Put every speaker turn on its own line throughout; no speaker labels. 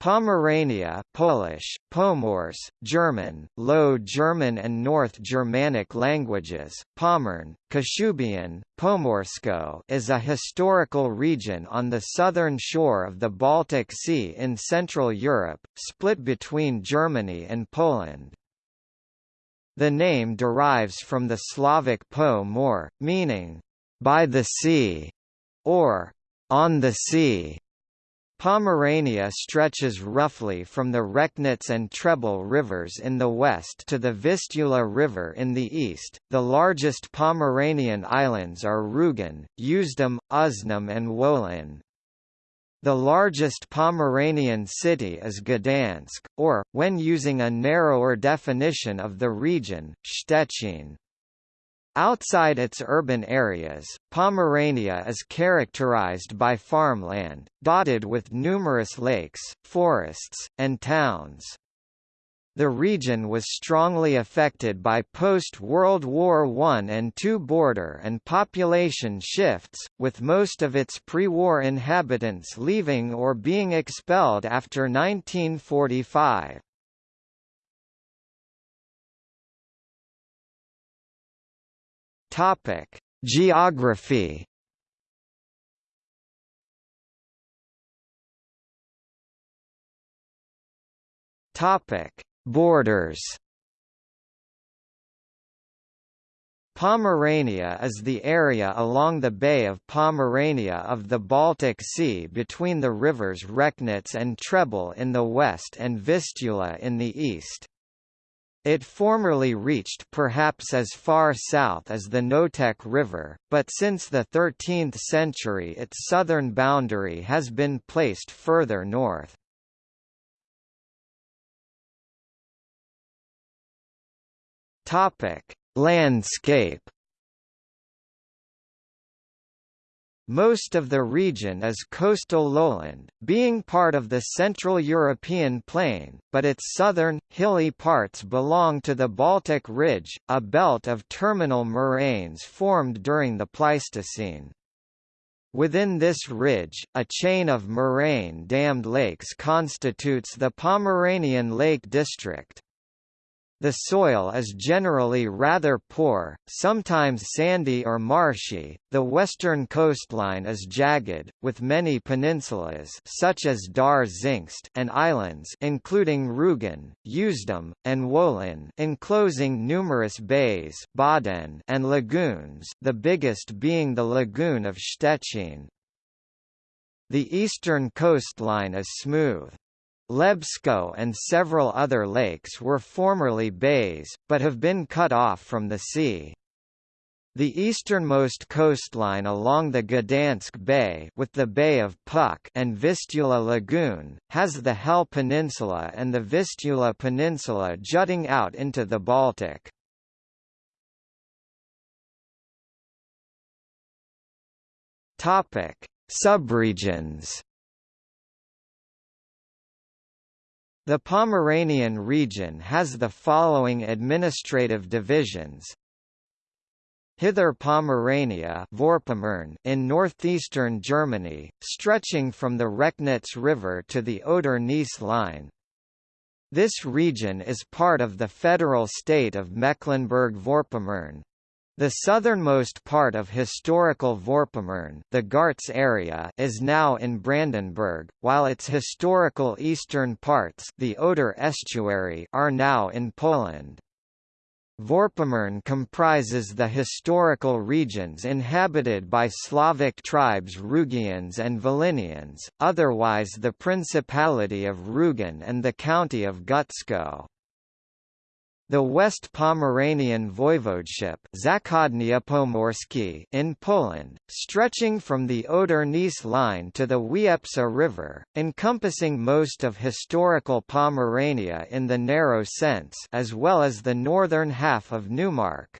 Pomerania Polish, Pomors, German, Low German and North Germanic languages, Pommern, Kashubian, Pomorsko is a historical region on the southern shore of the Baltic Sea in Central Europe, split between Germany and Poland. The name derives from the Slavic po more, meaning, by the sea, or on the sea. Pomerania stretches roughly from the Recknitz and Trebel rivers in the west to the Vistula River in the east. The largest Pomeranian islands are Rügen, Usedom, Uznam, and Wolin. The largest Pomeranian city is Gdansk, or, when using a narrower definition of the region, Szczecin. Outside its urban areas, Pomerania is characterized by farmland, dotted with numerous lakes, forests, and towns. The region was strongly affected by post-World War I and II border and population shifts, with most of its pre-war inhabitants leaving or being expelled after 1945. Topic: Geography. Topic: Borders. Pomerania is the area along the Bay of Pomerania of the Baltic Sea between the rivers Recknitz and Trebel in the west and Vistula in the east. It formerly reached perhaps as far south as the Noteć River, but since the 13th century its southern boundary has been placed further north. Landscape Most of the region is coastal lowland, being part of the Central European plain, but its southern, hilly parts belong to the Baltic Ridge, a belt of terminal moraines formed during the Pleistocene. Within this ridge, a chain of moraine-dammed lakes constitutes the Pomeranian Lake District. The soil is generally rather poor, sometimes sandy or marshy. The western coastline is jagged, with many peninsulas such as Dar Zingst and islands including Rügen, Usedom, and Wolin enclosing numerous bays Bodden and lagoons, the biggest being the lagoon of Szczecin. The eastern coastline is smooth. Lebsko and several other lakes were formerly bays, but have been cut off from the sea. The easternmost coastline along the Gdansk Bay with the Bay of Puck and Vistula Lagoon, has the Hel Peninsula and the Vistula Peninsula jutting out into the Baltic. Subregions The Pomeranian region has the following administrative divisions. Hither Pomerania in northeastern Germany, stretching from the Recknitz River to the Oder-Neisse line. This region is part of the federal state of Mecklenburg-Vorpommern. The southernmost part of historical Vorpommern the Gartz area is now in Brandenburg, while its historical eastern parts the Oder estuary are now in Poland. Vorpommern comprises the historical regions inhabited by Slavic tribes Rugians and Volinians, otherwise the Principality of Rügen and the county of Gützkow. The West Pomeranian Voivodeship in Poland, stretching from the Oder-Neisse line to the Wiepsa River, encompassing most of historical Pomerania in the narrow sense as well as the northern half of Neumark.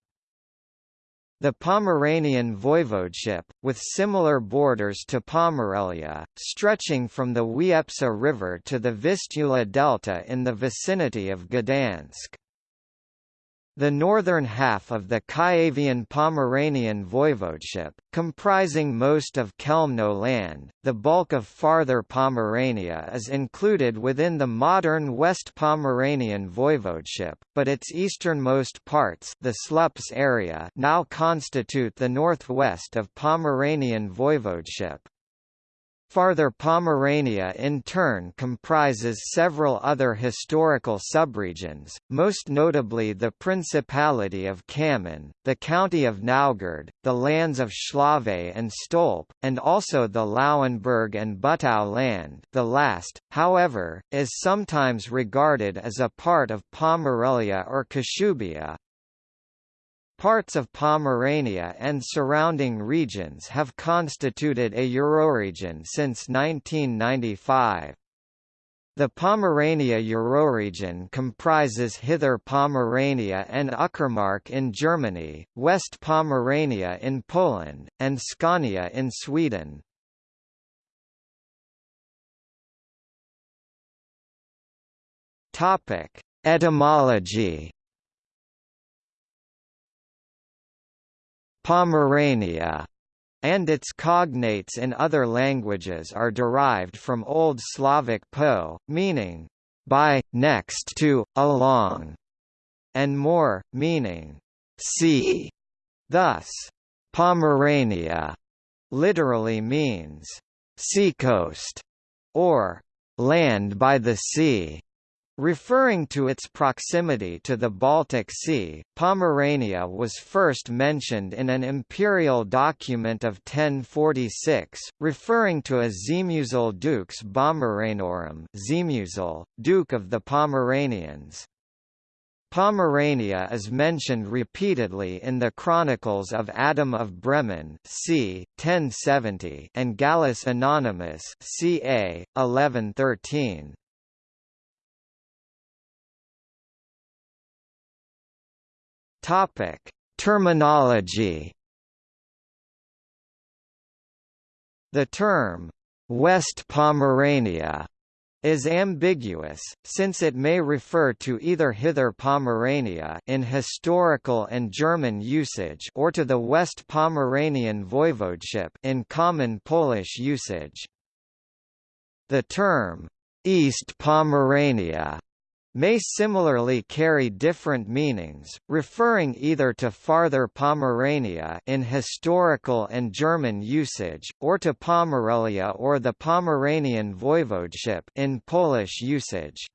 The Pomeranian Voivodeship, with similar borders to Pomerelia, stretching from the Wiepsa River to the Vistula Delta in the vicinity of Gdansk. The northern half of the Kuyavian-Pomeranian voivodeship, comprising most of Chełmno land, the bulk of farther Pomerania is included within the modern West Pomeranian voivodeship, but its easternmost parts the Slups area now constitute the northwest of Pomeranian voivodeship. Farther Pomerania in turn comprises several other historical subregions, most notably the Principality of Cammin, the County of Naugard, the lands of Schlawe and Stolp, and also the Lauenburg and Butow land. The last, however, is sometimes regarded as a part of Pomerelia or Kashubia, Parts of Pomerania and surrounding regions have constituted a Euroregion since 1995. The Pomerania Euroregion comprises Hither Pomerania and Uckermark in Germany, West Pomerania in Poland, and Scania in Sweden. Etymology Pomerania and its cognates in other languages are derived from Old Slavic po, meaning by, next to, along, and more, meaning sea. Thus, Pomerania literally means seacoast or land by the sea. Referring to its proximity to the Baltic Sea, Pomerania was first mentioned in an imperial document of 1046, referring to a Zemuzel dux Pomeranorum Zemuzel, Duke of the Pomeranians. Pomerania is mentioned repeatedly in the Chronicles of Adam of Bremen c. 1070 and Gallus Anonymous ca. 1113. Topic: Terminology. The term West Pomerania is ambiguous, since it may refer to either Hither Pomerania in historical and German usage or to the West Pomeranian voivodeship in common Polish usage. The term East Pomerania may similarly carry different meanings, referring either to farther Pomerania in historical and German usage, or to Pomerelia or the Pomeranian voivodeship in Polish usage.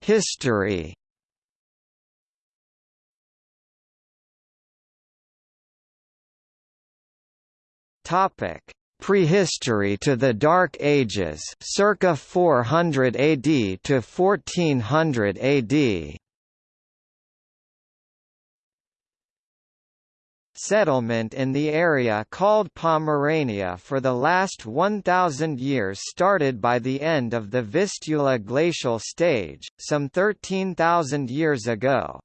History Topic Prehistory to the Dark Ages circa 400 AD to 1400 AD Settlement in the area called Pomerania for the last 1,000 years started by the end of the Vistula glacial stage, some 13,000 years ago.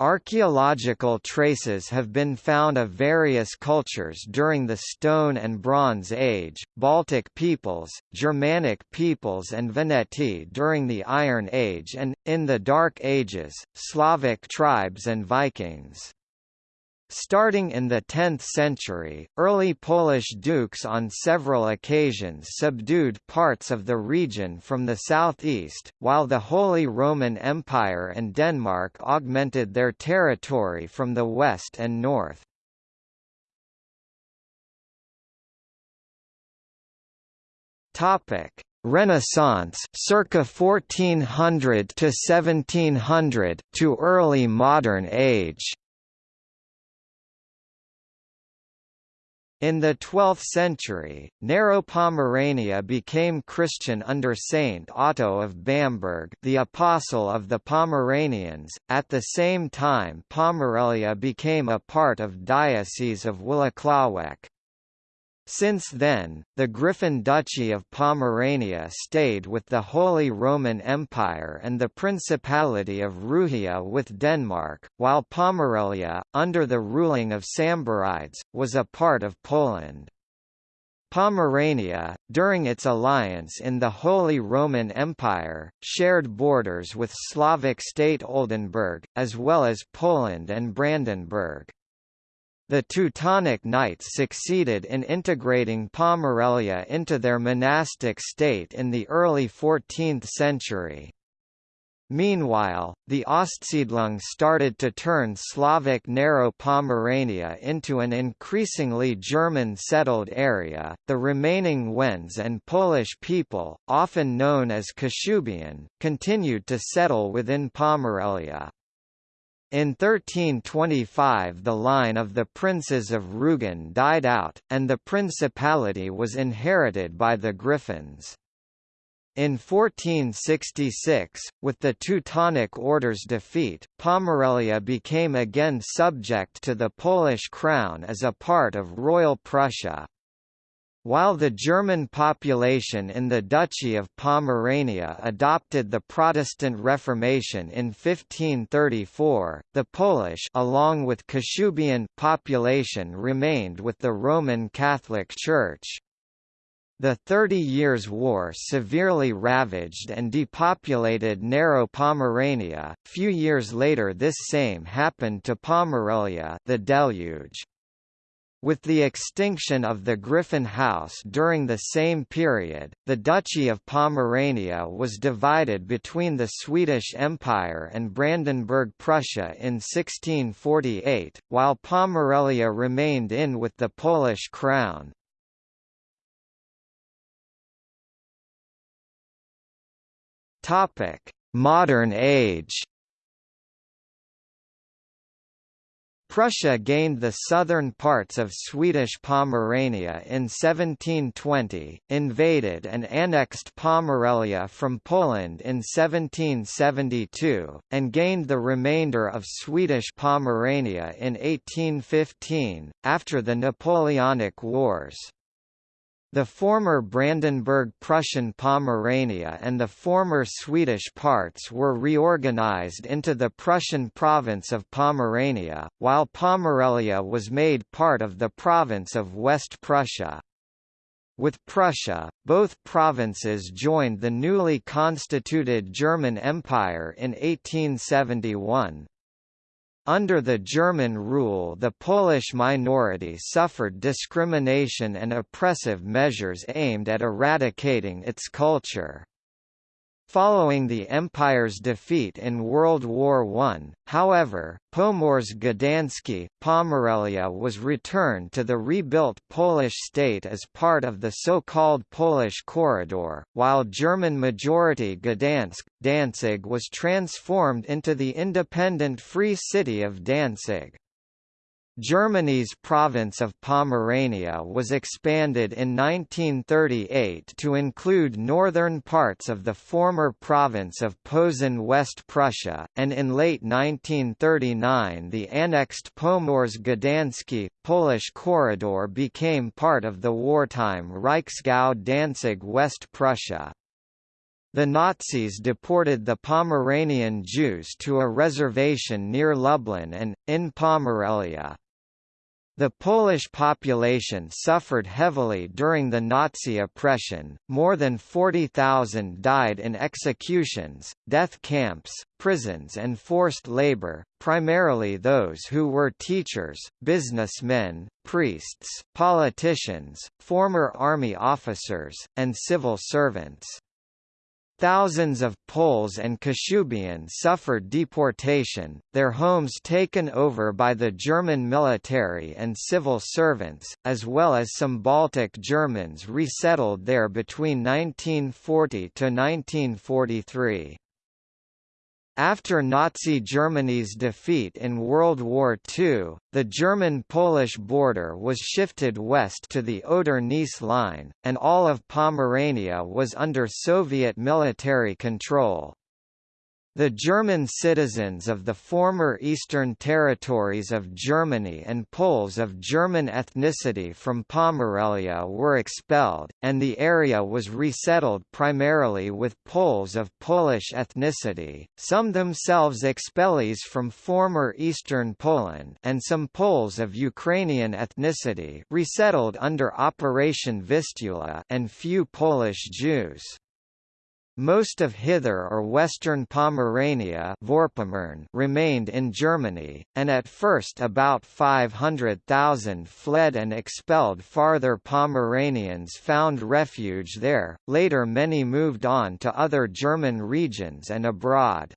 Archaeological traces have been found of various cultures during the Stone and Bronze Age, Baltic peoples, Germanic peoples and Veneti during the Iron Age and, in the Dark Ages, Slavic tribes and Vikings. Starting in the 10th century, early Polish dukes on several occasions subdued parts of the region from the southeast, while the Holy Roman Empire and Denmark augmented their territory from the west and north. Topic: Renaissance circa 1400 to 1700 to early modern age In the 12th century, Narrow Pomerania became Christian under Saint Otto of Bamberg the Apostle of the Pomeranians, at the same time Pomerelia became a part of Diocese of Włocławek. Since then, the Griffin Duchy of Pomerania stayed with the Holy Roman Empire and the Principality of Ruhia with Denmark, while Pomerelia, under the ruling of Samborides, was a part of Poland. Pomerania, during its alliance in the Holy Roman Empire, shared borders with Slavic state Oldenburg, as well as Poland and Brandenburg. The Teutonic Knights succeeded in integrating Pomerelia into their monastic state in the early 14th century. Meanwhile, the Ostsiedlung started to turn Slavic Narrow Pomerania into an increasingly German-settled area. The remaining Wends and Polish people, often known as Kashubian, continued to settle within Pomerelia. In 1325 the line of the princes of Rugen died out, and the principality was inherited by the Griffins. In 1466, with the Teutonic Order's defeat, Pomerelia became again subject to the Polish crown as a part of Royal Prussia. While the German population in the Duchy of Pomerania adopted the Protestant Reformation in 1534, the Polish along with Kashubian population remained with the Roman Catholic Church. The Thirty Years' War severely ravaged and depopulated Narrow Pomerania. Few years later this same happened to Pomerelia the deluge. With the extinction of the Griffin House during the same period, the Duchy of Pomerania was divided between the Swedish Empire and Brandenburg Prussia in 1648, while Pomerelia remained in with the Polish crown. Modern Age. Prussia gained the southern parts of Swedish Pomerania in 1720, invaded and annexed Pomerelia from Poland in 1772, and gained the remainder of Swedish Pomerania in 1815, after the Napoleonic Wars. The former Brandenburg Prussian Pomerania and the former Swedish parts were reorganized into the Prussian province of Pomerania, while Pomerelia was made part of the province of West Prussia. With Prussia, both provinces joined the newly constituted German Empire in 1871. Under the German rule the Polish minority suffered discrimination and oppressive measures aimed at eradicating its culture. Following the Empire's defeat in World War I, however, Pomorze Gdańskie, Pomerelia was returned to the rebuilt Polish state as part of the so-called Polish Corridor, while German-majority Gdansk, Danzig was transformed into the independent Free City of Danzig. Germany's province of Pomerania was expanded in 1938 to include northern parts of the former province of Posen West Prussia, and in late 1939 the annexed Pomorze Gdańskie, Polish corridor became part of the wartime Reichsgau Danzig West Prussia. The Nazis deported the Pomeranian Jews to a reservation near Lublin and, in Pomerelia. The Polish population suffered heavily during the Nazi oppression, more than 40,000 died in executions, death camps, prisons and forced labor, primarily those who were teachers, businessmen, priests, politicians, former army officers, and civil servants. Thousands of Poles and Kashubians suffered deportation, their homes taken over by the German military and civil servants, as well as some Baltic Germans resettled there between 1940 to 1943. After Nazi Germany's defeat in World War II, the German-Polish border was shifted west to the Oder-Neisse line, and all of Pomerania was under Soviet military control. The German citizens of the former Eastern territories of Germany and Poles of German ethnicity from Pomerelia were expelled, and the area was resettled primarily with Poles of Polish ethnicity, some themselves expellees from former Eastern Poland and some Poles of Ukrainian ethnicity resettled under Operation Vistula and few Polish Jews. Most of Hither or Western Pomerania remained in Germany, and at first about 500,000 fled and expelled farther Pomeranians found refuge there, later many moved on to other German regions and abroad.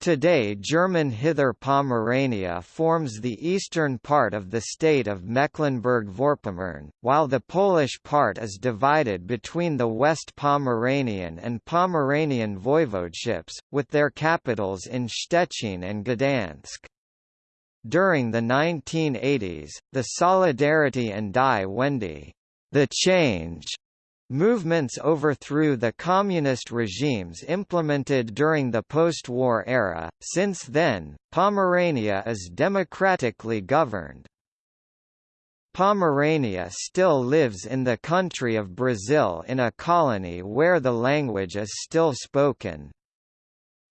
Today German Hither Pomerania forms the eastern part of the state of Mecklenburg-Vorpommern, while the Polish part is divided between the West Pomeranian and Pomeranian voivodeships, with their capitals in Szczecin and Gdansk. During the 1980s, the Solidarity and Die Wende the change Movements overthrew the communist regimes implemented during the post-war era. Since then, Pomerania is democratically governed. Pomerania still lives in the country of Brazil in a colony where the language is still spoken.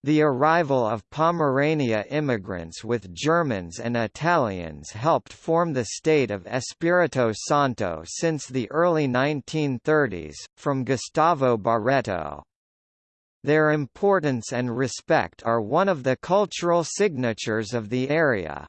The arrival of Pomerania immigrants with Germans and Italians helped form the state of Espirito Santo since the early 1930s, from Gustavo Barreto. Their importance and respect are one of the cultural signatures of the area.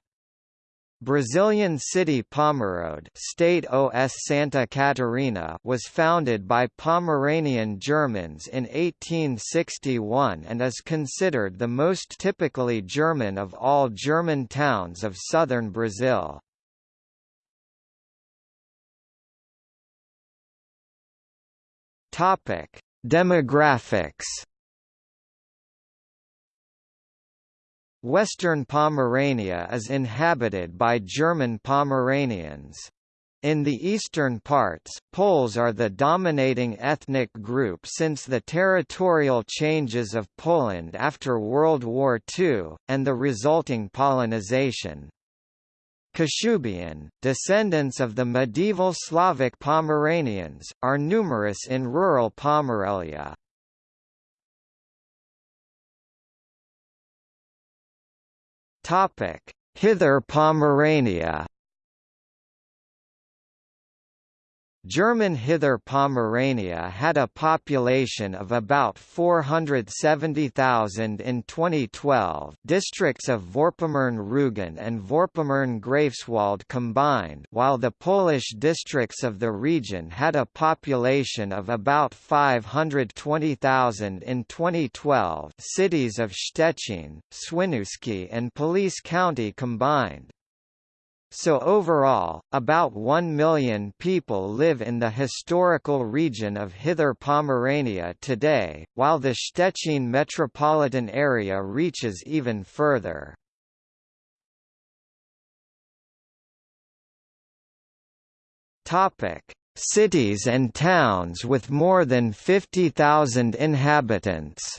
Brazilian city Pomerode State OS Santa Catarina was founded by Pomeranian Germans in 1861 and is considered the most typically German of all German towns of southern Brazil. Demographics Western Pomerania is inhabited by German Pomeranians. In the eastern parts, Poles are the dominating ethnic group since the territorial changes of Poland after World War II, and the resulting Polonization. Kashubian, descendants of the medieval Slavic Pomeranians, are numerous in rural Pomerelia. Topic: Hither Pomerania German Hither Pomerania had a population of about 470,000 in 2012 districts of Vorpommern-Rügen and Vorpommern-Greifswald combined while the Polish districts of the region had a population of about 520,000 in 2012 cities of Szczecin, Świnoujście and Police County combined. So overall, about 1 million people live in the historical region of Hither Pomerania today, while the Szczecin metropolitan area reaches even further. Cities and towns with more than 50,000 inhabitants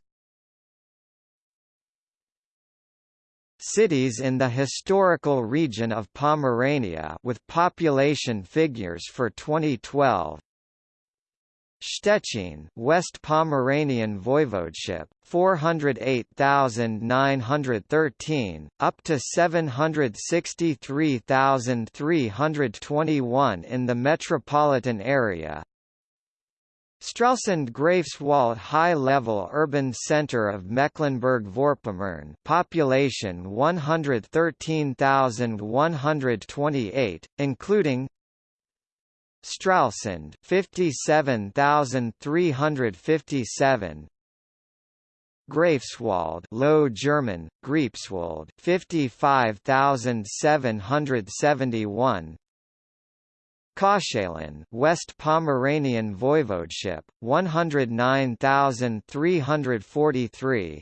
Cities in the historical region of Pomerania with population figures for 2012 Szczecin, West Pomeranian Voivodeship, 408,913, up to 763,321 in the metropolitan area, Stralsund Greifswald high-level urban center of Mecklenburg-Vorpommern population 113,128, including Stralsund 57,357 Greifswald Low German Greifswald 55,771 Koszalin, West Pomeranian Voivodeship, 109,343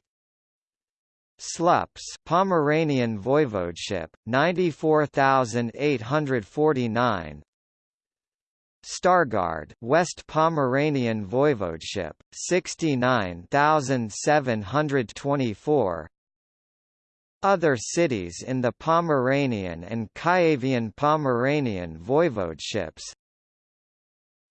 Słupsk Pomeranian Voivodeship, 94,849 Stargard, West Pomeranian Voivodeship, 69724. Other cities in the Pomeranian and Kuyavian Pomeranian voivodeships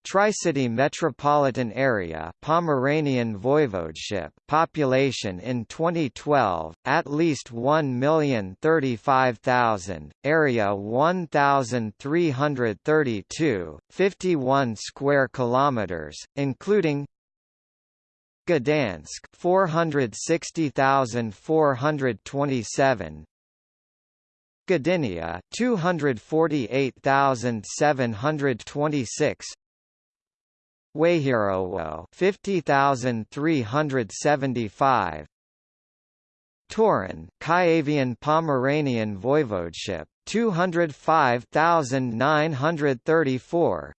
Tricity metropolitan area Pomeranian Voivodeship population in 2012 at least 1,035,000 area 1332 51 square kilometers including Gdansk 460,427 Gdynia 248,726 Wejherowo 50375 Toruń Kuyavian Pomeranian Voivodeship 205,934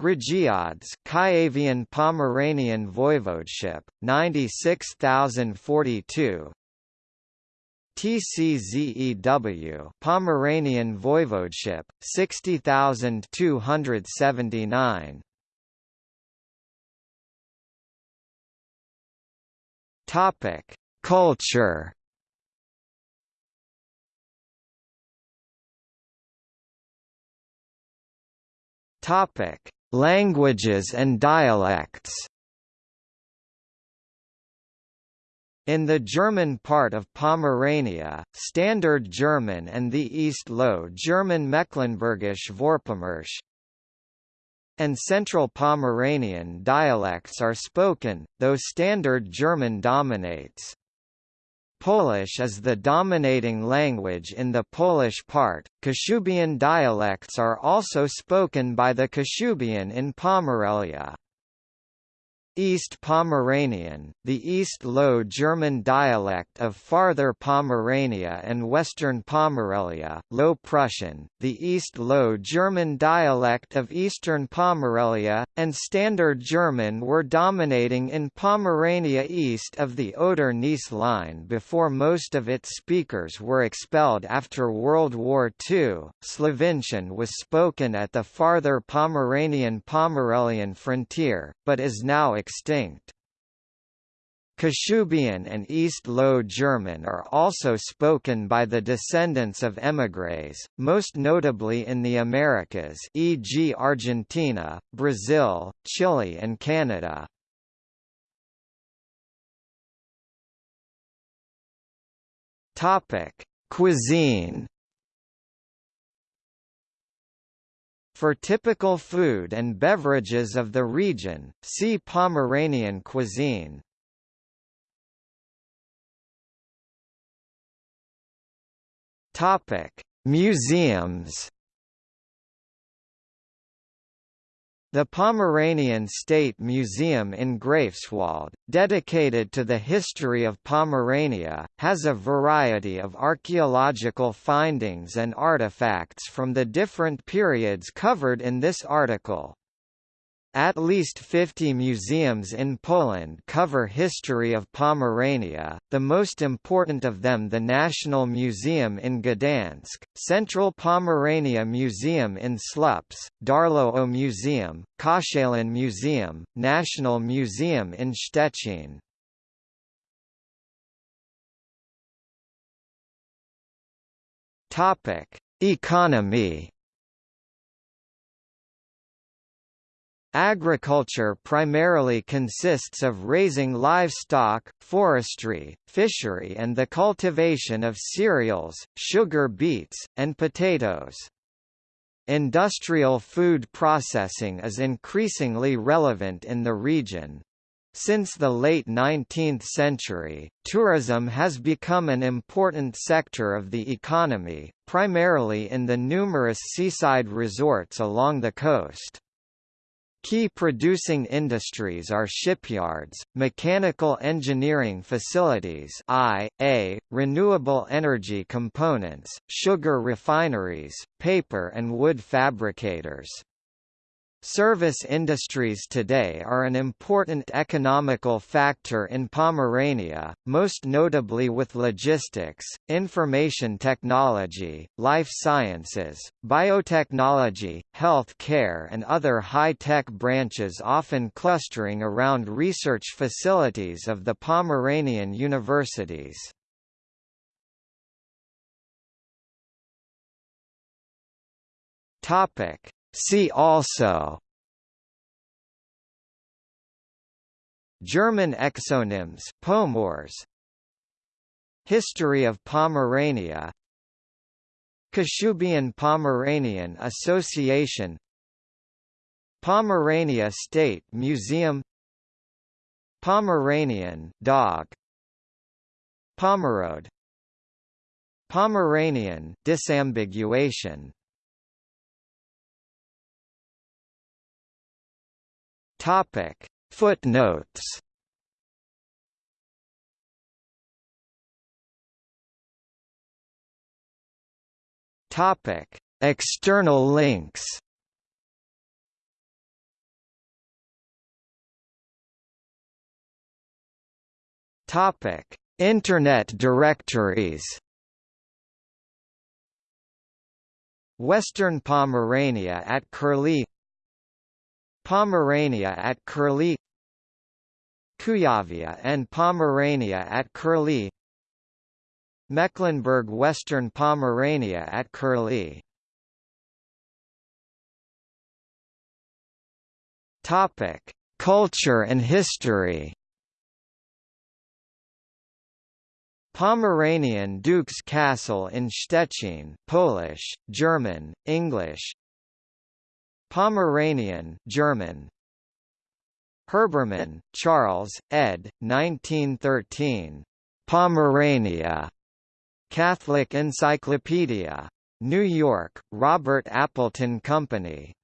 Grudziądz Kuyavian Pomeranian Voivodeship 96042 TCZEW Pomeranian Voivodeship 60279 Topic Culture. Topic Languages and dialects In the German part of Pomerania, Standard German and the East Low German Mecklenburgisch Vorpommerisch and Central Pomeranian dialects are spoken, though Standard German dominates. Polish is the dominating language in the Polish part. Kashubian dialects are also spoken by the Kashubian in Pomerelia. East Pomeranian, the East Low German dialect of Farther Pomerania and Western Pomerelia, Low Prussian, the East Low German dialect of Eastern Pomerelia, and Standard German were dominating in Pomerania east of the Oder-Neisse line before most of its speakers were expelled after World War II. Slovincian was spoken at the farther Pomeranian-Pomerelian frontier, but is now extinct. Kashubian and East Low German are also spoken by the descendants of émigrés, most notably in the Americas e.g. Argentina, Brazil, Chile and Canada. Cuisine For typical food and beverages of the region, see Pomeranian cuisine. Topic: Museums. The Pomeranian State Museum in Greifswald, dedicated to the history of Pomerania, has a variety of archaeological findings and artifacts from the different periods covered in this article. At least 50 museums in Poland cover history of Pomerania, the most important of them the National Museum in Gdansk, Central Pomerania Museum in Słupsk, Darłowo Museum, Koszalin Museum, National Museum in Szczecin. Economy Agriculture primarily consists of raising livestock, forestry, fishery and the cultivation of cereals, sugar beets, and potatoes. Industrial food processing is increasingly relevant in the region. Since the late 19th century, tourism has become an important sector of the economy, primarily in the numerous seaside resorts along the coast. Key producing industries are shipyards, mechanical engineering facilities I.A., renewable energy components, sugar refineries, paper and wood fabricators. Service industries today are an important economical factor in Pomerania, most notably with logistics, information technology, life sciences, biotechnology, health care and other high-tech branches often clustering around research facilities of the Pomeranian universities. Topic See also German exonyms Pomors History of Pomerania Kashubian-Pomeranian Association Pomerania State Museum Pomeranian dog Pomerode Pomeranian disambiguation Topic. Footnotes. Topic. External links. Topic. Internet directories. Western Pomerania at Curlie Pomerania at Curlie Kuyavia and Pomerania at Curlie Mecklenburg-Western Pomerania at Curlie Topic: Culture and history. Pomeranian Duke's Castle in Szczecin, Polish, German, English, Pomeranian German Herbermann, Charles, ed. 1913. Pomerania. Catholic Encyclopedia. New York, Robert Appleton Company.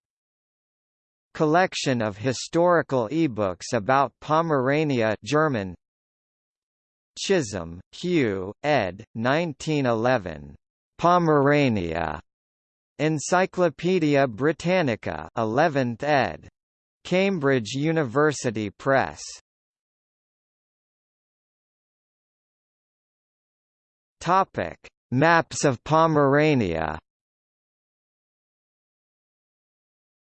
Collection of historical ebooks about Pomerania German Chisholm, Hugh, ed. 1911. Pomerania. Encyclopædia Britannica 11th ed. Cambridge University Press. Topic: Maps of Pomerania.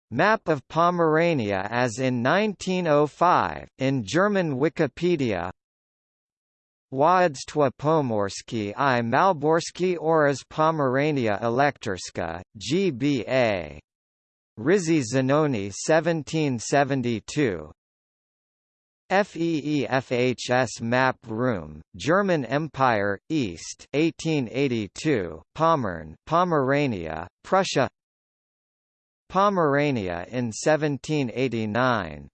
Map of Pomerania as in 1905 in German Wikipedia Władstwa Pomorskie i Malborskie oraz Pomerania Elektorska, GBA. Rizzi Zanoni 1772 FEEFHS Map Room, German Empire, East 1882, Pommern, Pomerania, Prussia. Pomerania in 1789